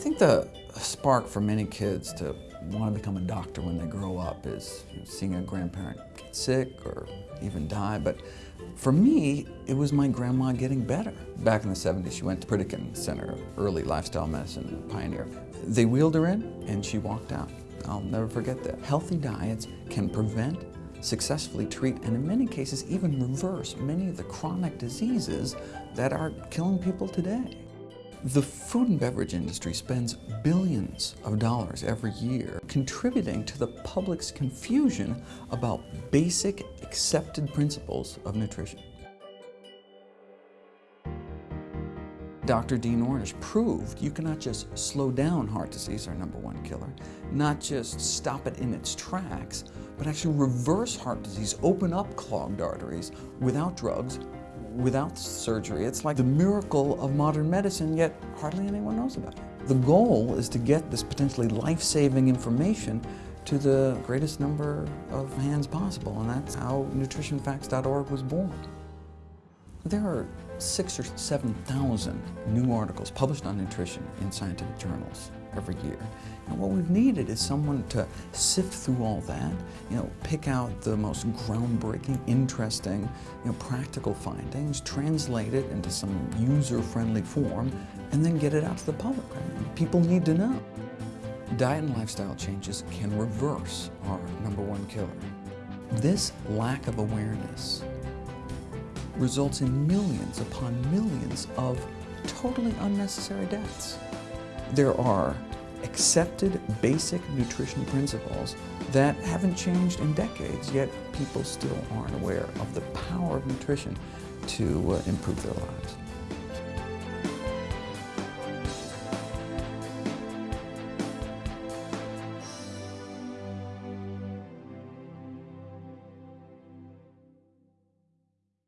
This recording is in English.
think the spark for many kids to want to become a doctor when they grow up is seeing a grandparent get sick or even die. But for me, it was my grandma getting better. Back in the 70s, she went to Pritikin Center, early lifestyle medicine pioneer. They wheeled her in and she walked out. I'll never forget that. Healthy diets can prevent, successfully treat, and in many cases even reverse many of the chronic diseases that are killing people today. The food and beverage industry spends billions of dollars every year contributing to the public's confusion about basic accepted principles of nutrition. Dr. Dean Ornish proved you cannot just slow down heart disease, our number one killer, not just stop it in its tracks, but actually reverse heart disease, open up clogged arteries without drugs, without surgery. It's like the miracle of modern medicine, yet hardly anyone knows about it. The goal is to get this potentially life-saving information to the greatest number of hands possible, and that's how nutritionfacts.org was born. There are six or 7,000 new articles published on nutrition in scientific journals every year. And what we've needed is someone to sift through all that, you know, pick out the most groundbreaking, interesting, you know, practical findings, translate it into some user-friendly form, and then get it out to the public. Right? People need to know. Diet and lifestyle changes can reverse our number one killer. This lack of awareness results in millions upon millions of totally unnecessary deaths. There are accepted basic nutrition principles that haven't changed in decades, yet people still aren't aware of the power of nutrition to uh, improve their lives.